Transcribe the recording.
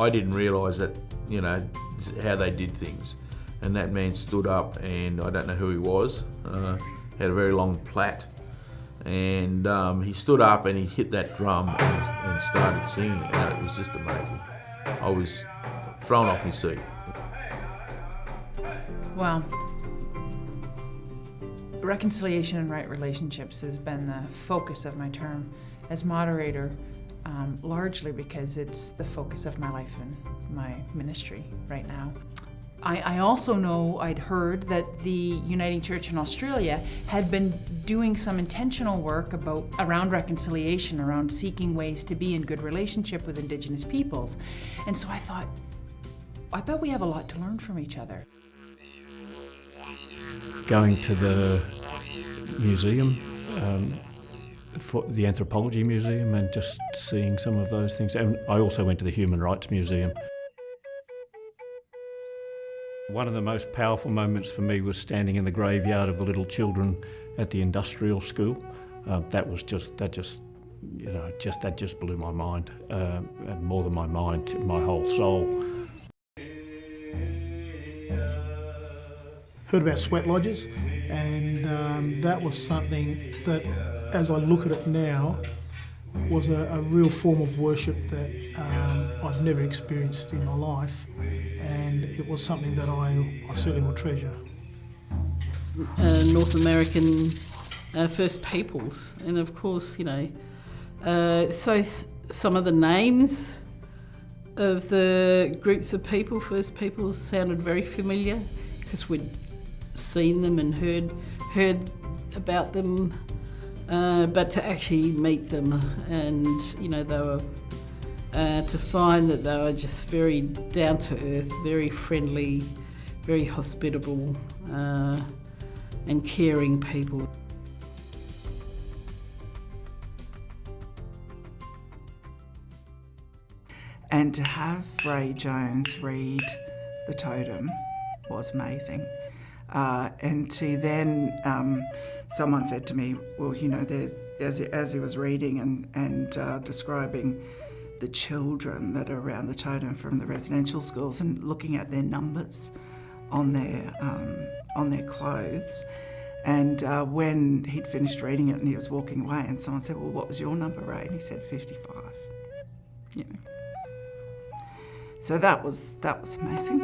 I didn't realise that, you know, how they did things. And that man stood up and I don't know who he was. Uh, had a very long plait, and um, he stood up and he hit that drum and, and started singing, and it was just amazing. I was thrown off my seat. Well, reconciliation and right relationships has been the focus of my term as moderator, um, largely because it's the focus of my life and my ministry right now. I, I, also know I'd heard that the Uniting Church in Australia had been doing some intentional work about around reconciliation, around seeking ways to be in good relationship with Indigenous peoples. And so I thought, I bet we have a lot to learn from each other. Going to the museum, um, for the Anthropology Museum, and just seeing some of those things. And I also went to the Human Rights Museum. One of the most powerful moments for me was standing in the graveyard of the little children at the industrial school. Uh, that was just, that just, you know, just that just blew my mind, uh, and more than my mind, my whole soul. Heard about sweat lodges, and um, that was something that, as I look at it now, was a, a real form of worship that um, I'd never experienced in my life, and it was something that I, I certainly will treasure. Uh, North American uh, First Peoples, and of course, you know, uh, so some of the names of the groups of people, First Peoples, sounded very familiar because we'd seen them and heard heard about them uh, but to actually meet them and, you know, they were, uh, to find that they were just very down to earth, very friendly, very hospitable uh, and caring people. And to have Ray Jones read The Totem was amazing. Uh, and to then, um, someone said to me, well, you know, there's, as he, as he was reading and, and uh, describing the children that are around the totem from the residential schools and looking at their numbers on their, um, on their clothes. And uh, when he'd finished reading it and he was walking away and someone said, well, what was your number, Ray? And he said, 55. You know. So that was, that was amazing.